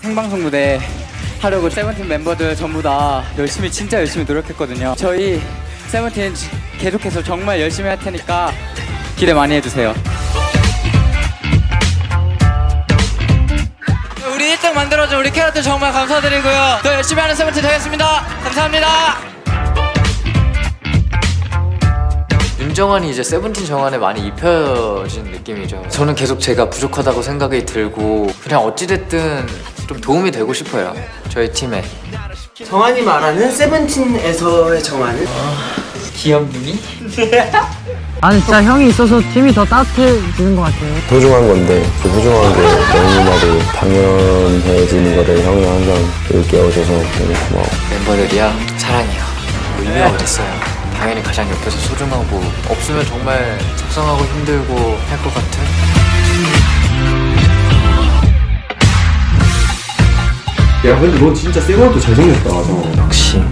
생방송 무대 하려고 세븐틴 멤버들 전부 다 열심히 진짜 열심히 노력했거든요. 저희 세븐틴 지- 계속해서 정말 열심히 할 테니까 기대 많이 해주세요. 우리 캐럿들 정말 감사드리고요. 더 열심히 하는 세븐틴 되겠습니다. 감사합니다. 윤정환이 이제 세븐틴 정환에 많이 입혀진 느낌이죠. 저는 계속 제가 부족하다고 생각이 들고 그냥 어찌됐든 좀 도움이 되고 싶어요. 저희 팀에. 정한이 말하는 세븐틴에서의 정한은 귀염둥이? 아니 진짜 형이 있어서 팀이 더 따뜻해지는 것 같아요. 소중한 건데 그 소중한 게 너무나도 당연해지는 거를 형이 항상 일깨워줘서 너무 고마워 멤버들이야 사랑해요. 뭐 의미가 어딨어요. 당연히 가장 옆에서 소중하고 없으면 정말 속상하고 힘들고 할 것 같은 야 근데 너 진짜 생얼도 잘생겼다. 역시